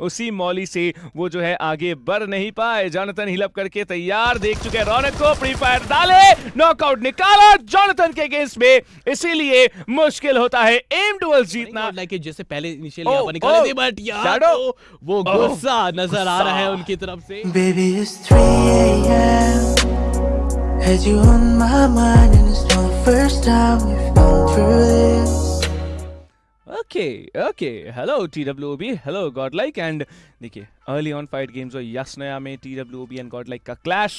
उसी मौली से वो जो है आगे बढ़ नहीं पाए। जॉनथन हिलअप करके तैयार देख चुके रौनक को प्री फायर डाले नॉकआउट निकाला। जॉनथन के अगेंस्ट में इसीलिए मुश्किल होता है। एम डुअल जीतना। लाइक जैसे पहले इनिशियल यहाँ पर निकाले थे बट Shadow. तो वो Oh, गुस्सा नज़र आ रहा है उनकी तरफ़ से। Baby, it's 3 a.m. Had you on my mind, and it's not the first time we've gone through this. Okay okay hello T W B hello Godlike and देखिए अर्ली ऑन फाइट गेम्स और yes नया में T W B and Godlike का clash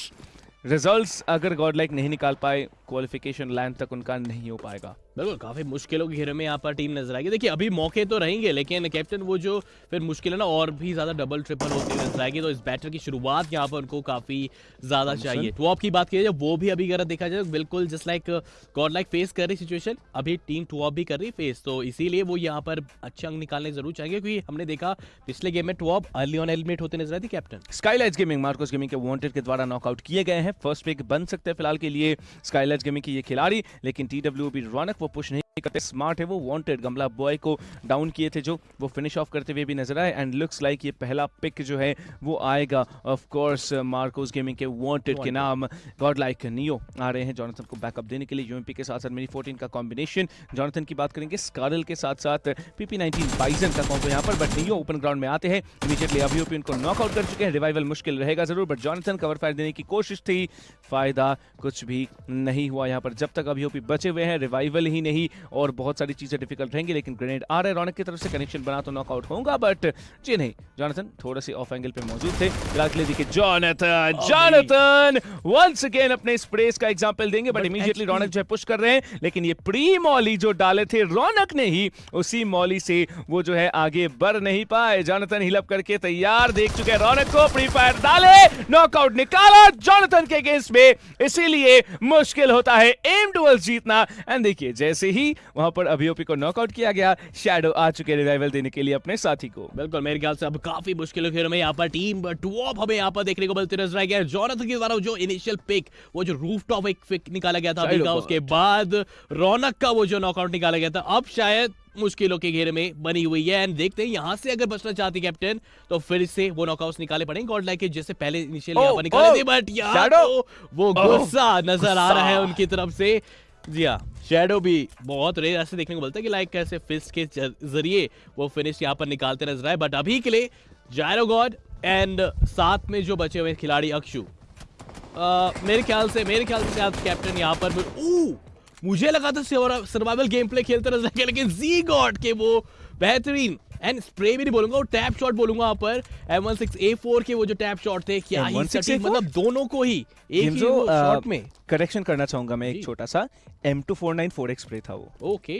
results अगर Godlike नहीं निकाल पाए qualification line तक उनका नहीं हो पाएगा. बिल्कुल काफ़ी मुश्किलों के घेरे में यहाँ पर टीम नज़र आएगी। देखिए अभी मौके तो रहेंगे लेकिन कैप्टन वो जो फिर मुश्किल है ना और भी ज़्यादा डबल ट्रिपल होती नज़र आएगी तो इस बैटर की शुरुआत यहाँ पर उनको काफ़ी ज़्यादा चाहिए। तो आप की बात की जाए वो भी अभी अगर देखा जाए बिल्कुल just like Godlike face कर रही सिचुएशन अभी टीम टू भी कर रही फेस तो इसीलिए वो यहाँ पर अच्छे अंक निकालने ज़रूर चाहेंगे क्योंकि हमने देखा पिछले गेम में टू अर्ली ऑन एलिमिनेट होते नज़र आई थी captain Skylights gaming Marcos gaming के वॉन्टेड के द्वारा नॉकआउट किए गए हैं। फ़र्स्ट पिक बन सकते हैं फ़िलहाल के लिए स्काईलाइट्स गेमिंग की ये खिलाड़ी लेकिन टी डब्ल्यू बी रौनक वो पुश नहीं करते स्मार्ट है वो वांटेड गमला बॉय को डाउन किए थे जो वो फिनिश ऑफ़ करते हुए भी नज़र आए। एंड लुक्स लाइक ये पहला पिक जो है वो आएगा। ऑफ़ कोर्स मार्कोस गेमिंग के वांटेड के नाम। गॉड लाइक नियो आ रहे हैं जॉनथन को बैकअप देने के लिए। यूएमपी के साथ साथ मिनी 14 का कॉम्बिनेशन जॉनथन की बात करेंगे स्कारल के साथ साथ पीपी 19 बाइजन का कॉम्बो यहाँ पर। बट नियो ओपन ग्राउंड में आते हैं। इमीडिएटली अभी ओपी उनको नॉकआउट कर चुके हैं। रिवाइवल मुश्किल रहेगा ज़रूर। बट जॉनथन कवर फायर देने की कोशिश थी। फ़ायदा कुछ भी नहीं हुआ यहाँ पर। जब तक अभी ओपी बचे हुए हैं रिवाइवल ही नहीं। और बहुत सारी चीज़ें डिफ़िकल्ट रहेंगी लेकिन ग्रेनेड आ रहे रौनक की तरफ़ से कनेक्शन बना तो नॉकआउट होगा बट जी नहीं जॉनथन थोड़े से ऑफ़ एंगल पे मौजूद थे। फ़िलहाल के लिए देखिए जॉनथन जॉनथन वंस अगेन अपने स्प्रेस का एग्जांपल देंगे बट इमीडिएटली रौनक जो है पुश कर रहे हैं लेकिन ये प्री मॉली जो डाले थे रौनक ने ही उसी मॉली से वो जो है आगे बढ़ नहीं पाए। जॉनथन हिलअप करके तैयार देख चुके हैं। रौनक को प्री फायर डाले नॉकआउट निकाला जॉनथन के अगेंस्ट में। इसीलिए मुश्किल होता है एम डुअल जीतना। एंड देखिए जैसे ही वहाँ पर अभियोपी को नॉकआउट किया गया। शैडो आ चुके रिवाइवल देने के लिए अपने साथी को। बिल्कुल मेरे ख्याल से अब काफ़ी मुश्किलों के घेरे में यहाँ पर टीम टॉप हमें यहाँ पर देखने को मिलती नज़र आएगी। और जॉनथन के द्वारा जो इनिशियल पिक वो जो रूफ टॉप एक पिक निकाला गया था अभी का उसके बाद रौनक का वो जो नॉकआउट निकाला गया था अब शायद मुश्किलों के घेरे में बनी हुई है। एंड देखते हैं यहाँ से अगर बचना चाहती कैप्टन तो फिर से वो नॉकआउट्स निकाले पड़ेंगे। गॉड लाइक जैसे पहले इनिशियल Oh, निकाले oh, थे बट यहाँ Shadow. तो वो Oh, गुस्सा नज़र आ रहा है उनकी तरफ़ से। जी हाँ शेडो भी बहुत रेयर ऐसे देखने को मिलता है कि लाइक कैसे फिस्ट के ज़रिए वो फिनिश यहाँ पर निकालते नज़र आए। बट अभी के लिए जायरो गॉड एंड साथ में जो बचे हुए खिलाड़ी अक्षु। अ, मेरे ख्याल से मेरे ख्याल से कैप्टन यहाँ पर ऊ, मुझे लगा था सर्वाइवल गेम प्ले खेलते नज़र लेकिन जी गॉड के वो बेहतरीन एंड स्प्रे भी नहीं बोलूँगा और टैप शॉट बोलूँगा यहाँ पर। M16A4 के वो जो टैप शॉट थे क्या ही सटीक, मतलब दोनों को ही एक ही शॉट में। करेक्शन करना चाहूँगा मैं एक छोटा सा। M two four nine four X spray था वो। Okay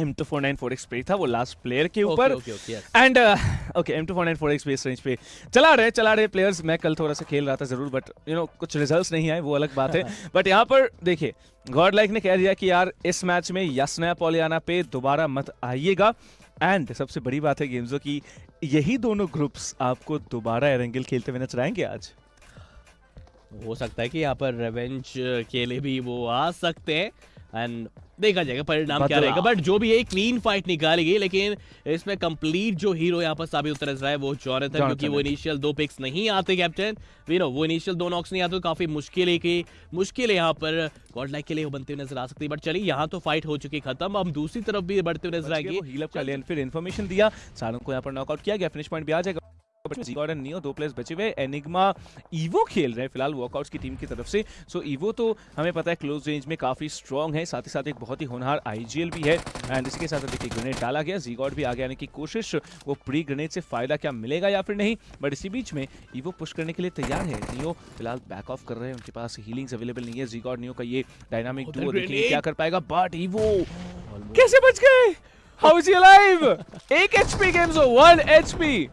M two four nine four X spray था वो लास्ट प्लेयर के ऊपर। And okay M two four nine four X base range पे चला रहे चला रहे प्लेयर्स मैं कल थोड़ा सा खेल रहा था ज़रूर बट यू नो कुछ रिजल्ट्स नहीं आए वो अलग बात है। बट यहाँ पर देखिए गॉड लाइक ने कह दिया कि यार इस मैच में यस नया पॉलियाना पे दोबारा मत आइएगा। एंड सबसे बड़ी बात है गेम्सो की, यही दोनों ग्रुप्स आपको दोबारा एरेंगल खेलते हुए नज़र आएँगे आज? हो सकता है कि यहाँ पर रेवेंज के लिए भी वो आ सकते हैं। एंड देखा जाएगा परिणाम क्या रहेगा। बट जो भी है क्लीन फाइट निकाली गई लेकिन इसमें कंप्लीट जो हीरो यहाँ पर साबित उतर रहा है वो जॉनथन क्योंकि वो इनिशियल दो पिक्स नहीं आते कैप्टन वी नो वो इनिशियल दो नॉक्स नहीं आते तो काफ़ी मुश्किल है कि मुश्किल है यहाँ पर गॉड लाइक के लिए वो बनते हुए नज़र आ सकती है। बट चलिए यहाँ तो फाइट हो चुकी खत्म। अब दूसरी तरफ़ भी बढ़ते हुए नज़र आएगी। फिर इन्फॉर्मेशन दिया। सारों को यहाँ पर नॉकआउट किया गया फिनिश पॉइंट भी आ जाएगा। बट एंड नियो दो प्लेयर्स बचे हुए एनिग्मा ईवो खेल रहे हैं फ़िलहाल वॉकआउट्स की टीम की तरफ़ से। सो ईवो तो हमें पता है क्लोज रेंज में काफ़ी स्ट्रॉन्ग है साथ ही साथ एक बहुत ही होनहार आईजीएल भी है। एंड इसके साथ साथ देखिए ग्रेनेड डाला गया। जीगॉड भी आगे आने की कोशिश वो प्री ग्रेनेड से फ़ायदा क्या मिलेगा या फिर नहीं? बट इसी बीच में ईवो पुश करने के लिए तैयार है। नियो फ़िलहाल बैक ऑफ़ कर रहे हैं उनके पास हीलिंग्स अवेलेबल नहीं है। जीगॉड नियो का ये डायनामिक डुओ देखेंगे क्या कर पाएगा? बट ईवो कैसे बच गए? हाउ इज़ अलाइव एक एचपी गेम्स हो 1 एचपी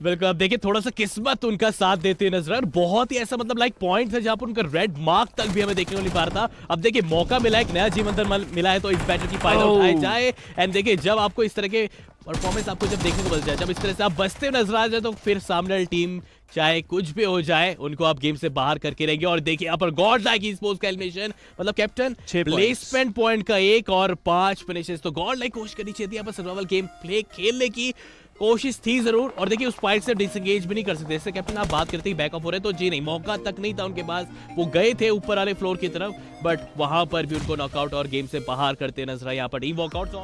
बिल्कुल अब देखिए थोड़ा सा किस्मत उनका साथ देते नज़र आ रहा है। बहुत ही ऐसा मतलब लाइक पॉइंट है जहाँ पर उनका रेड मार्क तक भी हमें देखने को नहीं पा रहा था। अब देखिए मौका मिला है एक नया जीवन दर मिला है तो इस बैटल की फ़ायदा Oh. उठाए जाए। एंड देखिए जब आपको इस तरह के परफॉर्मेंस आपको जब देखने को मिल जाए जब इस तरह से आप बचते हुए नज़र आ जाए तो फिर सामने वाली टीम चाहे कुछ भी हो जाए उनको आप गेम से बाहर करके रहेंगे। और देखिए यहाँ पर गॉड लाइक स्पोर्ट्स का एलिमिनेशन मतलब कैप्टन प्लेसमेंट पॉइंट का एक और पाँच फिनिशेस तो गॉड लाइक कोशिश करनी चाहिए थी यहाँ पर सर्वाइवल गेम प्ले खेलने की। कोशिश थी ज़रूर, और देखिए उस फाइट से डिसंगेज भी नहीं कर सकते। जैसे कैप्टन आप बात करते ही बैकअप हो रहे तो जी नहीं, मौका तक नहीं था उनके पास। वो गए थे ऊपर वाले फ्लोर की तरफ़ बट वहाँ पर भी उनको नॉकआउट और गेम से बाहर करते नज़र आए। यहाँ पर डी वॉकआउट